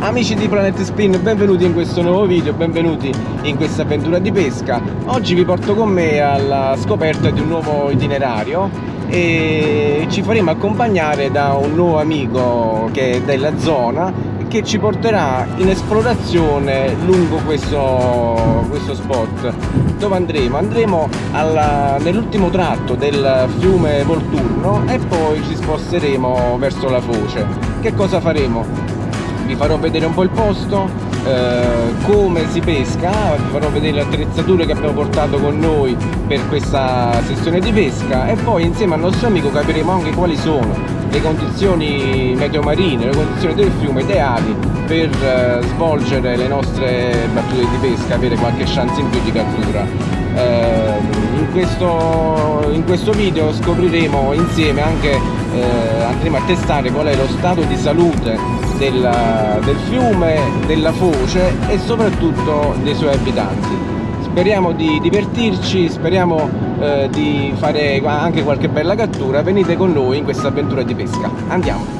Amici di Planet Spin, benvenuti in questo nuovo video, benvenuti in questa avventura di pesca. Oggi vi porto con me alla scoperta di un nuovo itinerario e ci faremo accompagnare da un nuovo amico che è della zona che ci porterà in esplorazione lungo questo, questo spot dove andremo? andremo nell'ultimo tratto del fiume Volturno e poi ci sposteremo verso la foce che cosa faremo? Vi farò vedere un po' il posto eh, come si pesca vi farò vedere le attrezzature che abbiamo portato con noi per questa sessione di pesca e poi insieme al nostro amico capiremo anche quali sono le condizioni meteo marine, le condizioni del fiume ideali per eh, svolgere le nostre battute di pesca, avere qualche chance in più di cattura. Eh, questo, in, questo, video scopriremo insieme anche, eh, andremo a testare qual è lo stato di salute del, del fiume, della foce e soprattutto dei suoi abitanti speriamo di divertirci, speriamo eh, di fare anche qualche bella cattura, venite con noi in questa avventura di pesca. Andiamo!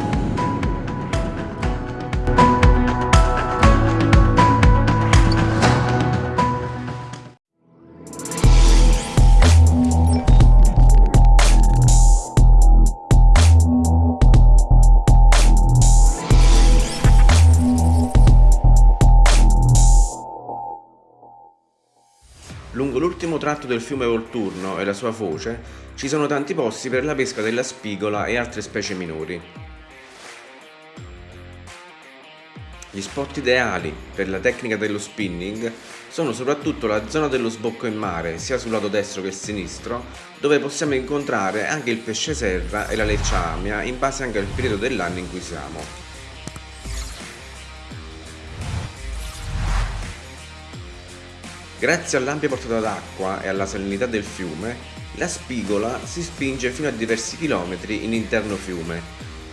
Tratto del fiume Volturno e la sua foce ci sono tanti posti per la pesca della spigola e altre specie minori. Gli spot ideali per la tecnica dello spinning sono soprattutto la zona dello sbocco in mare, sia sul lato destro che sinistro, dove possiamo incontrare anche il pesce serra e la leccia amia in base anche al periodo dell'anno in cui siamo. Grazie all'ampia portata d'acqua e alla salinità del fiume, la spigola si spinge fino a diversi chilometri in interno fiume.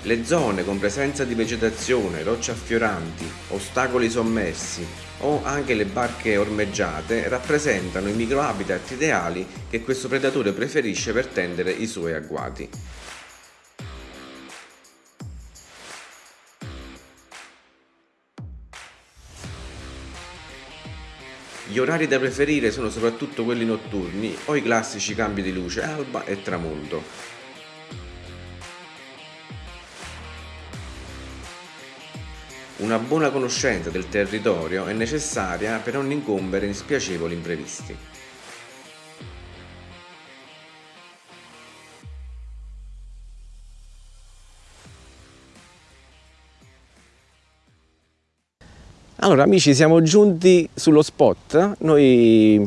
Le zone con presenza di vegetazione, rocce affioranti, ostacoli sommersi o anche le barche ormeggiate rappresentano i microhabitat ideali che questo predatore preferisce per tendere i suoi agguati. Gli orari da preferire sono soprattutto quelli notturni o i classici cambi di luce alba e tramonto. Una buona conoscenza del territorio è necessaria per non incombere in spiacevoli imprevisti. Allora amici siamo giunti sullo spot, noi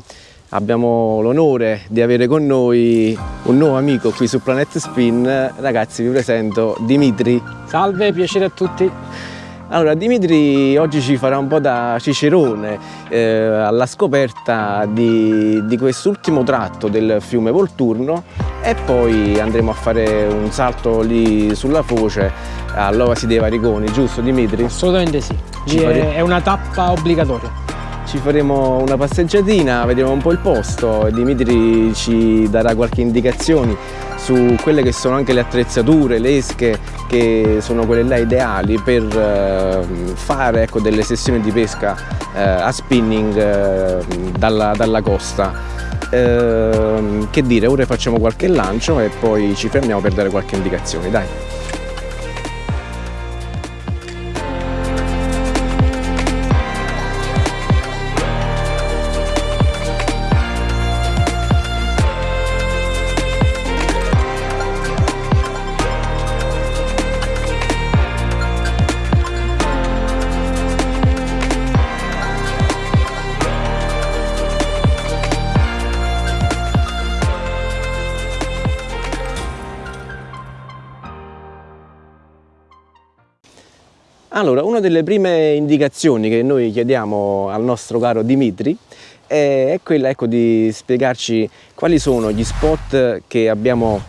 abbiamo l'onore di avere con noi un nuovo amico qui su Planet Spin, ragazzi vi presento Dimitri. Salve, piacere a tutti. Allora Dimitri oggi ci farà un po' da cicerone eh, alla scoperta di, di quest'ultimo tratto del fiume Volturno e poi andremo a fare un salto lì sulla foce all'Ovasi dei Variconi, giusto Dimitri? Assolutamente sì, fare... è una tappa obbligatoria. Ci faremo una passeggiatina, vedremo un po' il posto, Dimitri ci darà qualche indicazione su quelle che sono anche le attrezzature, le esche che sono quelle là ideali per eh, fare ecco, delle sessioni di pesca eh, a spinning eh, dalla, dalla costa. Eh, che dire, ora facciamo qualche lancio e poi ci fermiamo per dare qualche indicazione, dai. Allora, una delle prime indicazioni che noi chiediamo al nostro caro Dimitri è quella ecco, di spiegarci quali sono gli spot abbiamo,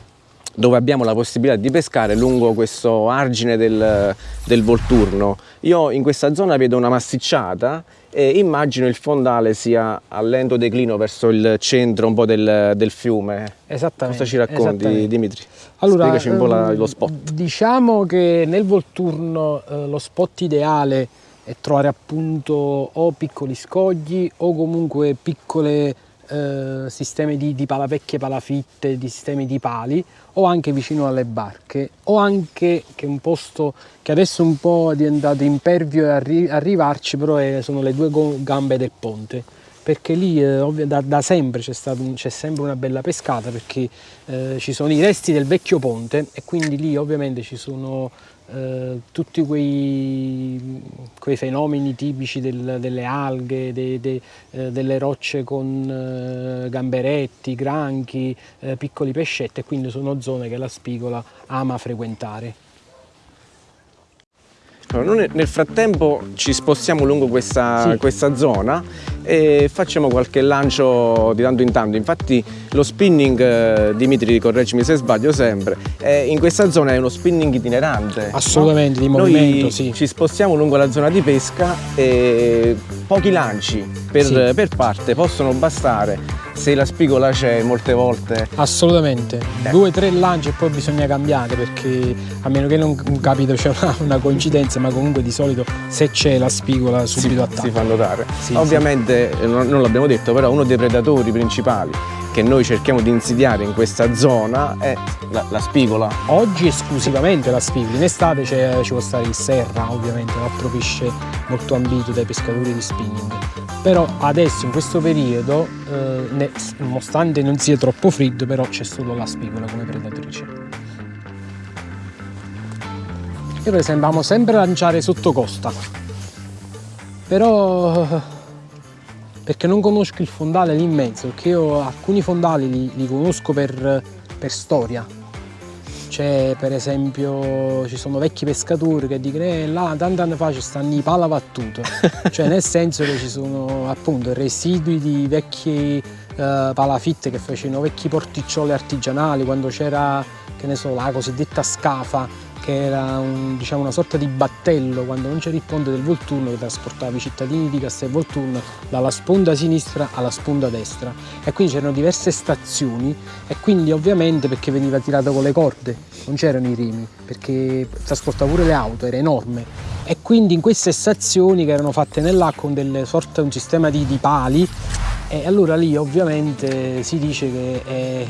dove abbiamo la possibilità di pescare lungo questo argine del, del Volturno. Io in questa zona vedo una massicciata e immagino il fondale sia a lento declino verso il centro un po' del, del fiume. Esattamente. Cosa ci racconti Dimitri? Allora, Spiegaci un po' la, lo spot. Diciamo che nel Volturno eh, lo spot ideale e trovare appunto o piccoli scogli o comunque piccole eh, sistemi di, di palavecchie, palafitte, di sistemi di pali o anche vicino alle barche o anche che è un posto che adesso un po' è diventato impervio arri arrivarci però è, sono le due gambe del ponte. Perché lì eh, da, da, sempre c'è, c'è, sempre una bella pescata perché eh, ci sono i resti del vecchio ponte e quindi lì ovviamente ci sono eh, tutti quei, quei, fenomeni tipici del, delle alghe, de, de, eh, delle rocce con eh, gamberetti, granchi, eh, piccoli pescetti e quindi sono zone che la spigola ama frequentare. Allora, noi nel frattempo ci spostiamo lungo questa, sì. questa zona e facciamo qualche lancio di tanto in tanto. Infatti lo spinning, eh, Dimitri correggimi se sbaglio sempre, eh, in questa zona è uno spinning itinerante. Assolutamente, no? di movimento, Noi sì. ci spostiamo lungo la zona di pesca e pochi lanci per, sì. per parte possono bastare se la spigola c'è molte volte. Assolutamente, eh. due o tre lanci e poi bisogna cambiare perché a meno che non capito c'è una, una, coincidenza, ma comunque di solito se c'è la spigola subito si, attacca. Si fa notare. Sì, Ovviamente, sì. non, non l'abbiamo detto, però uno dei predatori principali che noi cerchiamo di insidiare in questa zona è la, la spigola. Oggi esclusivamente la spigola, in estate ci può stare il serra ovviamente, l'altro pesce molto ambito dai pescatori di spinning. Però adesso in questo periodo, eh, ne, nonostante non sia troppo freddo, però c'è solo la spigola come predatrice. Io per esempio amo sempre lanciare sotto costa, però perché non conosco il fondale lì in mezzo, perché io alcuni fondali li, li conosco per, per storia. C'è per esempio, ci sono vecchi pescatori che dicono eh, là tanti anni fa ci stanno i palavattuto, cioè nel senso che ci sono appunto residui di vecchi eh, palafitte che facevano vecchi porticcioli artigianali quando c'era, che ne so, la cosiddetta scafa che era un, diciamo, una sorta di battello. Quando non c'era il ponte del Volturno che trasportava i cittadini di Castel Volturno dalla sponda sinistra alla sponda destra. E quindi c'erano diverse stazioni e quindi ovviamente perché veniva tirato con le corde, non c'erano i remi perché trasportava pure le auto, era enorme. E quindi in queste stazioni che erano fatte nell'acqua con delle sorte, un sistema di, di pali e allora lì ovviamente si dice che è,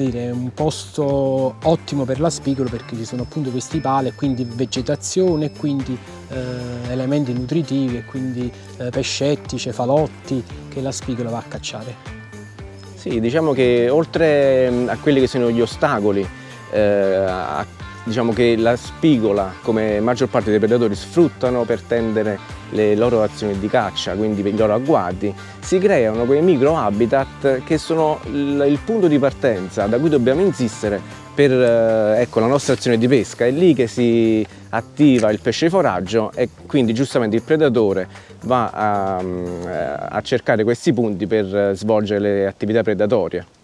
dire, un posto ottimo per la spigola perché ci sono appunto questi pali e quindi vegetazione e quindi eh, elementi nutritivi e quindi eh, pescetti, cefalotti che la spigola va a cacciare. Sì, diciamo che oltre mm, a quelli che sono gli ostacoli eh, a diciamo che la spigola, come maggior parte dei predatori, sfruttano per tendere le loro azioni di caccia, quindi i loro agguati, si creano quei micro habitat che sono il punto di partenza da cui dobbiamo insistere per eh, ecco, la nostra azione di pesca. È lì che si attiva il pesce foraggio e quindi giustamente il predatore va a, a cercare questi punti per svolgere le attività predatorie.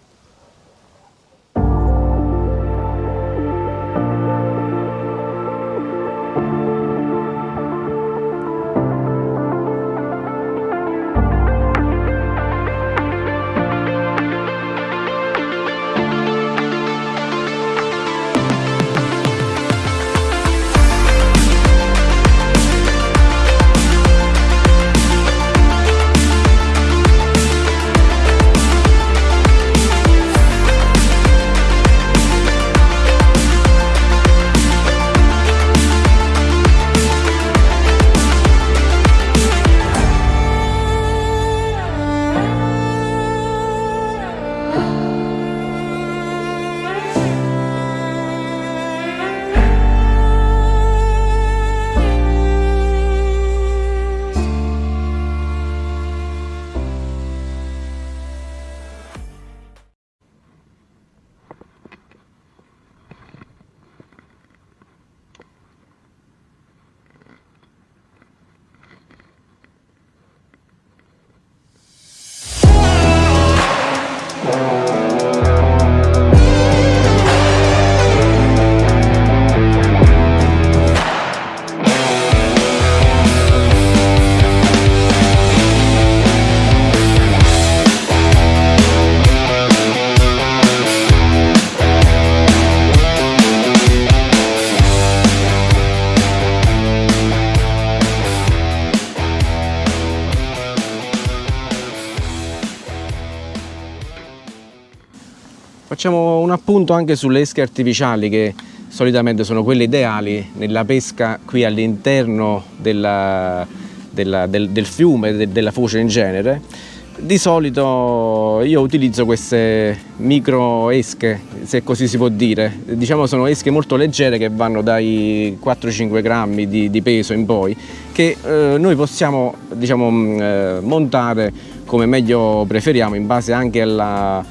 Facciamo un appunto anche sulle esche artificiali che solitamente sono quelle ideali nella pesca qui all'interno della, della, del, del, fiume, de, della foce in genere. Di solito io utilizzo queste micro esche, se così si può dire, diciamo sono esche molto leggere che vanno dai 4-5 grammi di, di, peso in poi, che eh, noi possiamo diciamo, eh, montare come meglio preferiamo in base anche alla,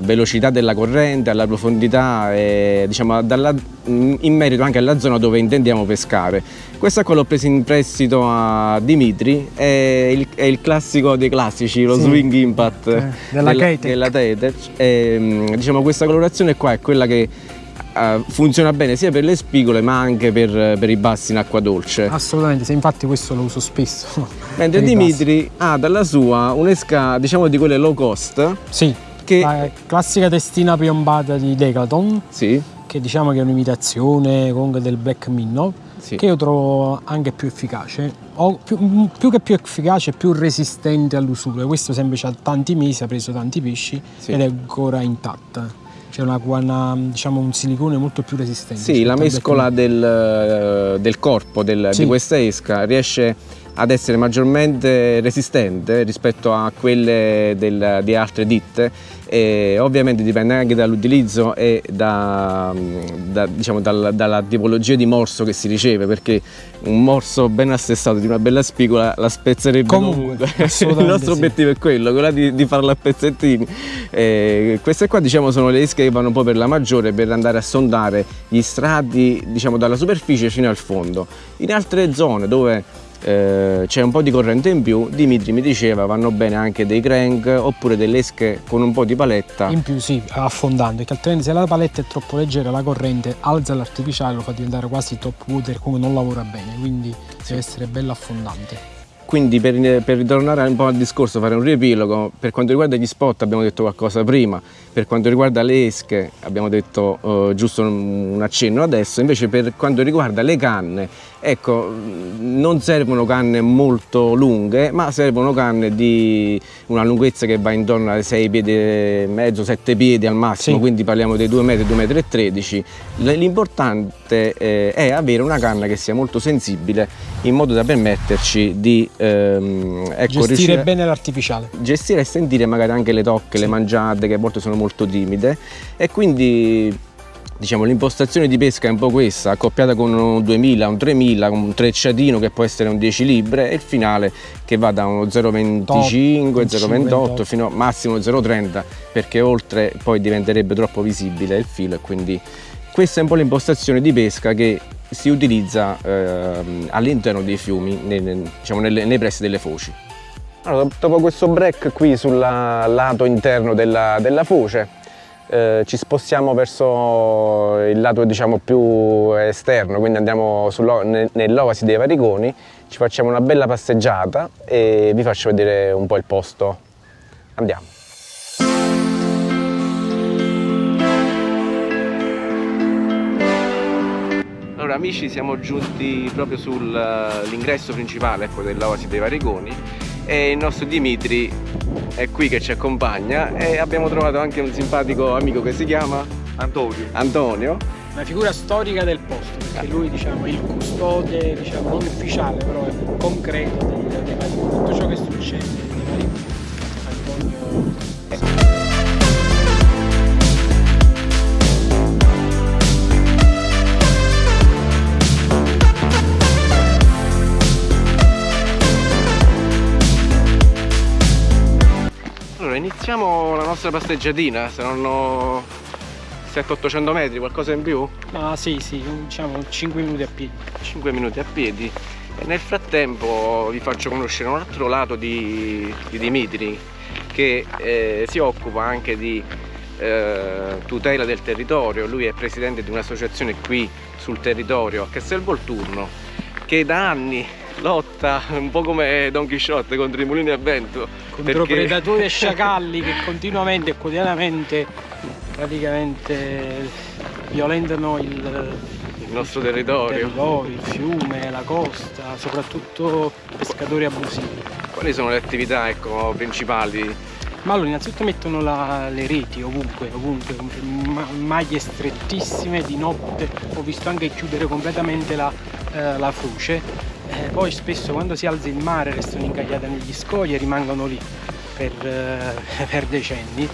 velocità della corrente, alla profondità e diciamo, dalla, in merito anche alla zona dove intendiamo pescare. Questa qua l'ho presa in prestito a Dimitri, è il, è il classico dei classici, lo sì. swing impact eh, della, della Tetech. E, diciamo, questa colorazione qua è quella che Uh, funziona bene sia per le spigole ma anche per, per, i bassi in acqua dolce. Assolutamente, se infatti questo lo uso spesso. Mentre Dimitri ha dalla sua un'esca diciamo di quelle low cost. Sì che... La classica testina piombata di Decathlon, sì. che diciamo che è un'imitazione comunque del Black Minnow, sì. che io trovo anche più efficace, più, più che più efficace, più resistente all'usura. Questo sempre ha tanti mesi, ha preso tanti pesci sì. ed è ancora intatta c'è una, una, diciamo, un silicone molto più resistente. Sì, la mescola del, del, corpo del, sì. di questa esca riesce ad essere maggiormente resistente rispetto a quelle del, di altre ditte e ovviamente dipende anche dall'utilizzo e da, da, diciamo, dal, dalla tipologia di morso che si riceve perché un morso ben assestato di una bella spigola la spezzerebbe comunque, comunque. il nostro sì. obiettivo è quello, quello di, di farla a pezzettini e queste qua diciamo sono le esche che vanno un po' per la maggiore per andare a sondare gli strati diciamo dalla superficie fino al fondo in altre zone dove eh, c'è un po' di corrente in più, Dimitri mi diceva vanno bene anche dei crank oppure delle esche con un po' di paletta. In più sì, affondando, perché altrimenti se la paletta è troppo leggera la corrente alza l'artificiale, lo fa diventare quasi top water come non lavora bene, quindi sì. deve essere bello affondante. Quindi per, per, ritornare un po' al discorso, fare un riepilogo, per quanto riguarda gli spot abbiamo detto qualcosa prima, per quanto riguarda le esche abbiamo detto uh, giusto un accenno adesso, invece per quanto riguarda le canne, ecco, non servono canne molto lunghe, ma servono canne di una lunghezza che va intorno ai 6 piedi e mezzo, 7 piedi al massimo, sì. quindi parliamo dei 2 metri, 2 metri e 13. L'importante eh, è avere una canna che sia molto sensibile in modo da permetterci di ehm, ecco, gestire bene l'artificiale. Gestire e sentire magari anche le tocche, sì. le mangiate che a volte sono molto timide e quindi diciamo l'impostazione di pesca è un po' questa accoppiata con un 2000 un 3000 un trecciatino che può essere un 10 libre e il finale che va da uno 0,25 0,28 fino a massimo 0,30 perché oltre poi diventerebbe troppo visibile il filo e quindi questa è un po' l'impostazione di pesca che si utilizza eh, all'interno dei fiumi, nei, diciamo, nelle, nei pressi delle foci. Allora, dopo questo break qui sul lato interno della, della foce eh, ci spostiamo verso il lato diciamo, più esterno, quindi andiamo nell'Ovasi dei Variconi, ci facciamo una bella passeggiata e vi faccio vedere un po' il posto. Andiamo. Allora amici siamo giunti proprio sull'ingresso principale ecco, dell'Oasi dei Variconi e il nostro Dimitri è qui che ci accompagna e abbiamo trovato anche un simpatico amico che si chiama Antonio. Antonio. Una figura storica del posto, perché lui diciamo, è il custode, diciamo, non ufficiale, però è concreto di, di tutto ciò che succede. Iniziamo la nostra passeggiatina, saranno 700-800 metri, qualcosa in più? Ah sì, sì, diciamo 5 minuti a piedi. 5 minuti a piedi. E nel frattempo vi faccio conoscere un altro lato di, di Dimitri che eh, si occupa anche di eh, tutela del territorio. Lui è presidente di un'associazione qui sul territorio a Castelvolturno che da anni lotta un po' come Don Chisciotte contro i mulini a vento contro perché... predatori e sciacalli che continuamente e quotidianamente praticamente violentano il, il nostro territorio. il territorio, il fiume, la costa, soprattutto pescatori abusivi. Quali sono le attività ecco, principali Ma allora innanzitutto mettono la, le reti ovunque, ovunque, ma- maglie strettissime di notte, ho visto anche chiudere completamente la, eh, la foce, Eh, poi spesso quando si alza il mare restano incagliate negli scogli e rimangono lì per, eh, per decenni.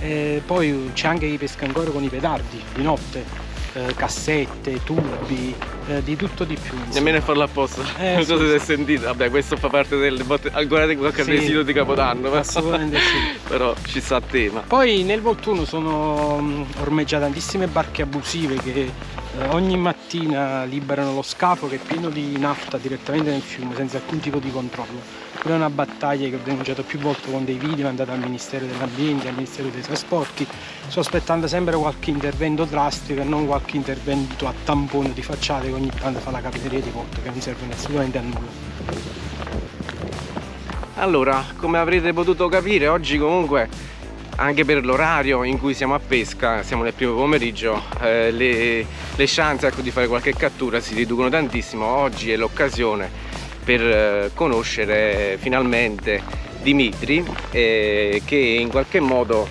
Eh, poi c'è anche chi pesca ancora con i petardi di notte, eh, cassette, tubi, eh, di tutto di più. insomma. Nemmeno farlo apposta. Eh, non so se si è sentito. Vabbè, questo fa parte del botte... di qualche Sì. residuo di Capodanno. ma- Assolutamente sì. Però ci sta a tema. Poi nel Volturno sono mh, ormeggiate tantissime barche abusive che ogni mattina liberano lo scafo che è pieno di nafta direttamente nel fiume senza alcun tipo di controllo. Quella è una battaglia che ho denunciato più volte con dei video mandati al Ministero dell'Ambiente, al Ministero dei Trasporti. Sto aspettando sempre qualche intervento drastico e non qualche intervento a tampone di facciate che ogni tanto fa la capitaneria di porto che non servono assolutamente a nulla. Allora, come avrete potuto capire, oggi comunque, anche per l'orario in cui siamo a pesca, siamo nel primo pomeriggio, eh, le, le chance ecco, di fare qualche cattura si riducono tantissimo. Oggi è l'occasione per eh, conoscere finalmente Dimitri, eh, che in qualche modo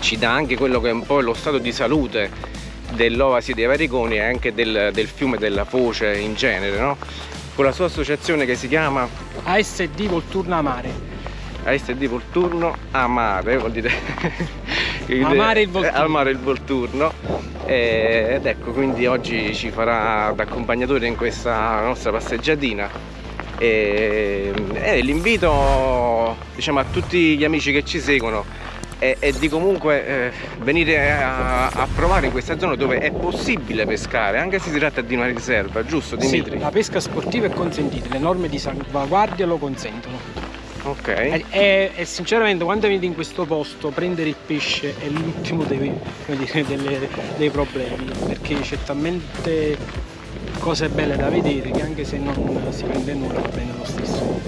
ci dà anche quello che è un po' lo stato di salute dell'Oasi dei Variconi e anche del, del fiume della Foce in genere, no? con la sua associazione che si chiama ASD Volturna Mare. ASD Volturno Amare, vuol dire Amare il Volturno. Eh, Amare il Volturno. Eh, ed ecco, quindi oggi ci farà da accompagnatore in questa nostra passeggiatina. E, e l'invito diciamo, a tutti gli amici che ci seguono è, è di comunque eh, venire a, a provare in questa zona dove è possibile pescare, anche se si tratta di una riserva, giusto Dimitri? Sì, la pesca sportiva è consentita, le norme di salvaguardia lo consentono. Ok. E, e- sinceramente quando venite in questo posto prendere il pesce è l'ultimo dei, delle- dei problemi, perché c'è talmente cose belle da vedere che anche se non si prende nulla va bene lo stesso.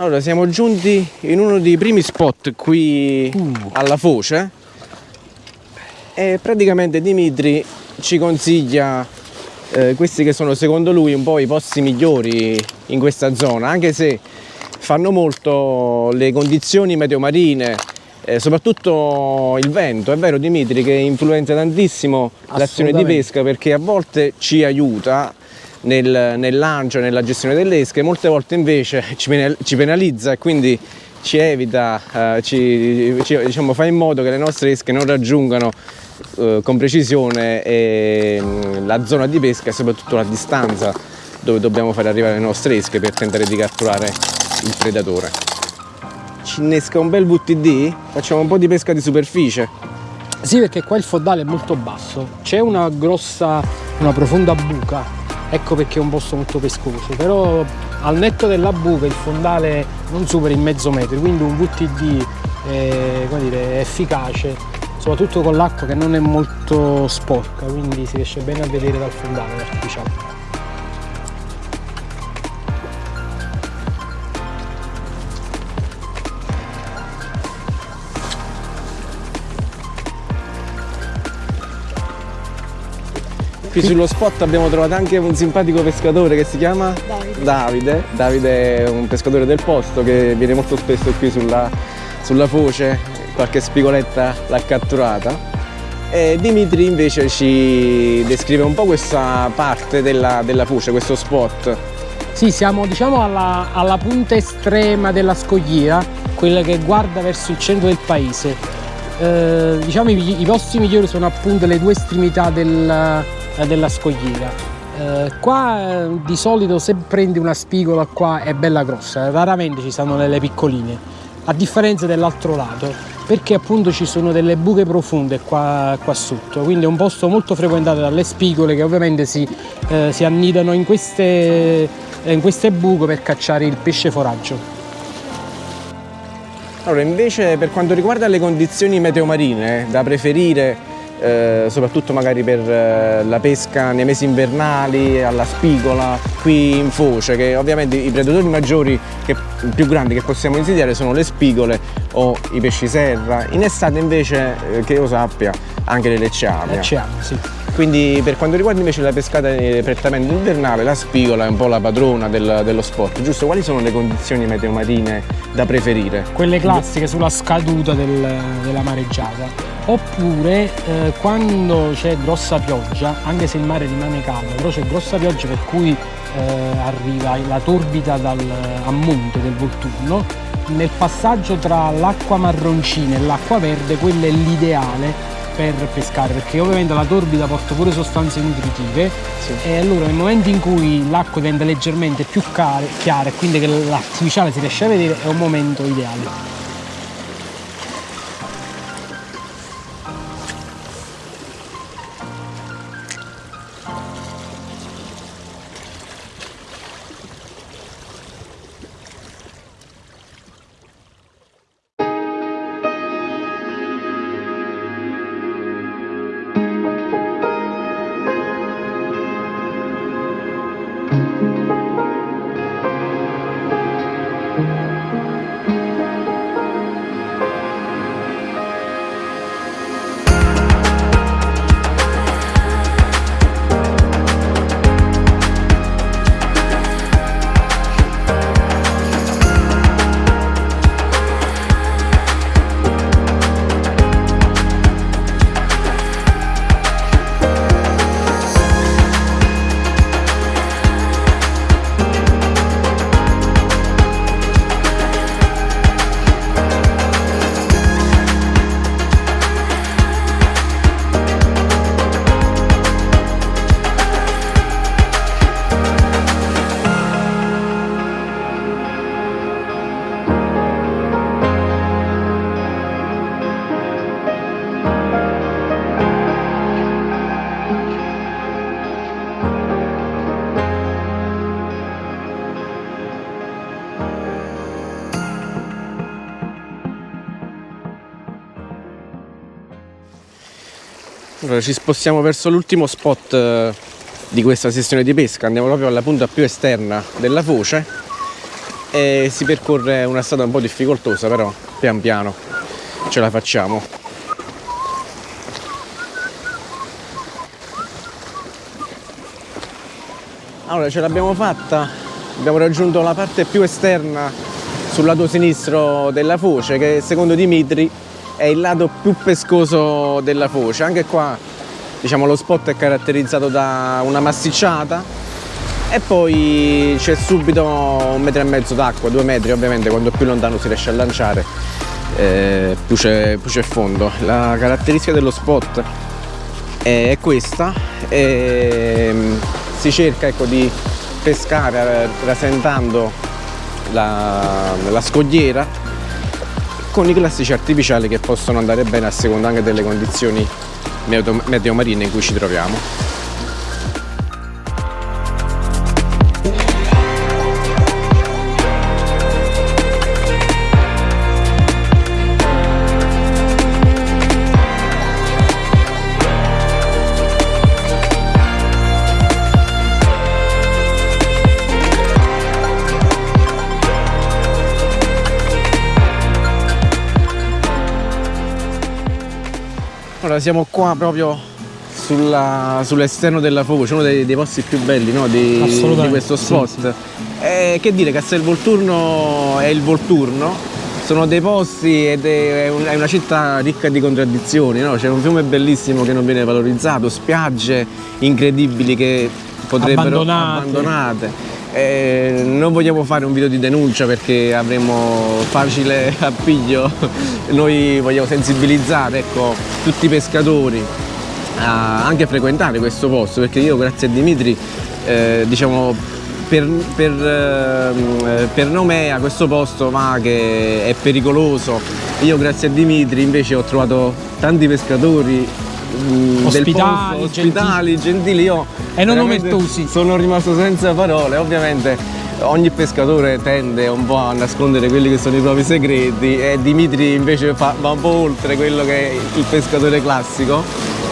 Allora, siamo giunti in uno dei primi spot qui Uh. alla Foce e praticamente Dimitri ci consiglia eh, questi che sono secondo lui un po' i posti migliori in questa zona, anche se fanno molto le condizioni meteo marine, eh, soprattutto il vento. È vero Dimitri che influenza tantissimo l'azione di pesca perché a volte ci aiuta nel, nel lancio, nella gestione delle esche, molte volte invece ci, penal- ci penalizza e quindi ci evita, eh, ci, ci- diciamo, fa in modo che le nostre esche non raggiungano eh, con precisione eh, la zona di pesca e soprattutto la distanza dove dobbiamo fare arrivare le nostre esche per tentare di catturare il predatore. Ci innesca un bel VTD, facciamo un po' di pesca di superficie. Sì, perché qua il fondale è molto basso, c'è una grossa, una profonda buca, ecco perché è un posto molto pescoso, però al netto della buca il fondale non supera il mezzo metro, quindi un VTD eh, come dire, efficace, soprattutto con l'acqua che non è molto sporca, quindi si riesce bene a vedere dal fondale l'artificiale. Qui sullo spot abbiamo trovato anche un simpatico pescatore che si chiama Davide. Davide. Davide è un pescatore del posto che viene molto spesso qui sulla, sulla foce, qualche spigoletta l'ha catturata. E Dimitri invece ci descrive un po' questa parte della, della foce, questo spot. Sì, siamo diciamo alla, alla punta estrema della scogliera, quella che guarda verso il centro del paese. Eh, diciamo i, i posti migliori sono appunto le due estremità del- della scogliera. Eh, qua eh, di solito se prendi una spigola qua è bella grossa, raramente ci stanno delle piccoline, a differenza dell'altro lato. perché appunto ci sono delle buche profonde qua, qua sotto, quindi è un posto molto frequentato dalle spigole che ovviamente si, eh, si annidano in queste, in queste buche per cacciare il pesce foraggio. Allora, invece per quanto riguarda le condizioni meteo marine, da preferire eh, soprattutto magari per eh, la pesca nei mesi invernali, alla spigola, qui in foce, che ovviamente i predatori maggiori, che, più grandi che possiamo insidiare sono le spigole o i pesci serra. In estate invece, eh, che io sappia, anche le lecceame. Lecceame, sì. Quindi per quanto riguarda invece la pescata prettamente invernale, la spigola è un po' la padrona del, dello sport, giusto? Quali sono le condizioni meteo marine da preferire? Quelle classiche sulla scaduta del, della mareggiata. Oppure eh, quando c'è grossa pioggia, anche se il mare rimane calmo, però c'è grossa pioggia per cui eh, arriva la torbida dal, a monte del Volturno, nel passaggio tra l'acqua marroncina e l'acqua verde, quello è l'ideale per pescare perché ovviamente la torbida porta pure sostanze nutritive sì. e allora nel momento in cui l'acqua diventa leggermente più chiara e quindi che l'artificiale si riesce a vedere è un momento ideale. Ci spostiamo verso l'ultimo spot eh, di questa sessione di pesca, andiamo proprio alla punta più esterna della foce e si percorre una strada un po' difficoltosa però pian piano ce la facciamo. Allora ce l'abbiamo fatta, abbiamo raggiunto la parte più esterna sul lato sinistro della foce che secondo Dimitri è il lato più pescoso della foce. Anche qua diciamo, lo spot è caratterizzato da una massicciata e poi c'è subito un metro e mezzo d'acqua, due metri ovviamente, quando più lontano si riesce a lanciare eh, più c'è fondo. La caratteristica dello spot è questa, e, ehm, si cerca ecco, di pescare rasentando la, la scogliera con i classici artificiali che possono andare bene a seconda anche delle condizioni meteo marine in cui ci troviamo. Allora siamo qua proprio sull'esterno della foce, uno dei, dei, posti più belli no? di, di, questo spot. Sì, sì. Eh, che dire, Castel Volturno è il Volturno, sono dei posti ed è, un, è una città ricca di contraddizioni, no? c'è un fiume bellissimo che non viene valorizzato, spiagge incredibili che potrebbero abbandonate. abbandonate eh, non vogliamo fare un video di denuncia perché avremo facile appiglio, noi vogliamo sensibilizzare ecco, tutti i pescatori a anche frequentare questo posto perché io grazie a Dimitri eh, diciamo per, per, ehm, per Nomea questo posto ma che è pericoloso. Io grazie a Dimitri invece ho trovato tanti pescatori mm, Ospitali, posto, ospitali, gentili. Io E non omertosi. Sono rimasto senza parole, ovviamente ogni pescatore tende un po' a nascondere quelli che sono i propri segreti e Dimitri invece fa- va un po' oltre quello che è il pescatore classico.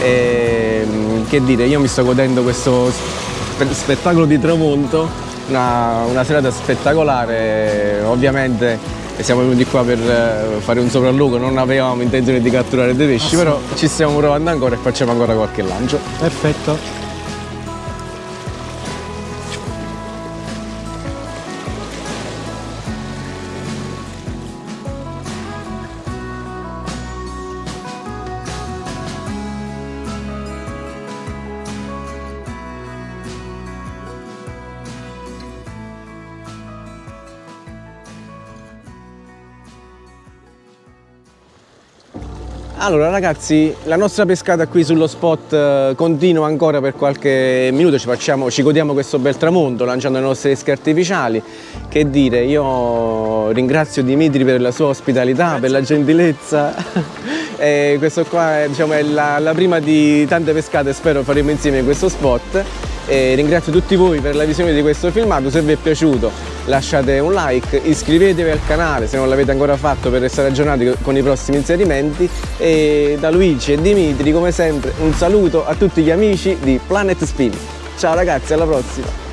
E, mm, che dire, io mi sto godendo questo spe- spettacolo di tramonto, una, una serata spettacolare, ovviamente siamo venuti qua per eh, fare un sopralluogo, non avevamo intenzione di catturare dei pesci, però ci stiamo provando ancora e facciamo ancora qualche lancio. Perfetto. Allora ragazzi, la nostra pescata qui sullo spot eh, continua ancora per qualche minuto, ci, facciamo, ci godiamo questo bel tramonto lanciando le nostre esche artificiali. Che dire, io ringrazio Dimitri per la sua ospitalità, per la gentilezza. e questo qua è, diciamo, è la, la prima di tante pescate, spero faremo insieme questo spot. E ringrazio tutti voi per la visione di questo filmato, se vi è piaciuto lasciate un like, iscrivetevi al canale se non l'avete ancora fatto per restare aggiornati con i prossimi inserimenti e da Luigi e Dimitri come sempre un saluto a tutti gli amici di Planet Spin. Ciao ragazzi, alla prossima!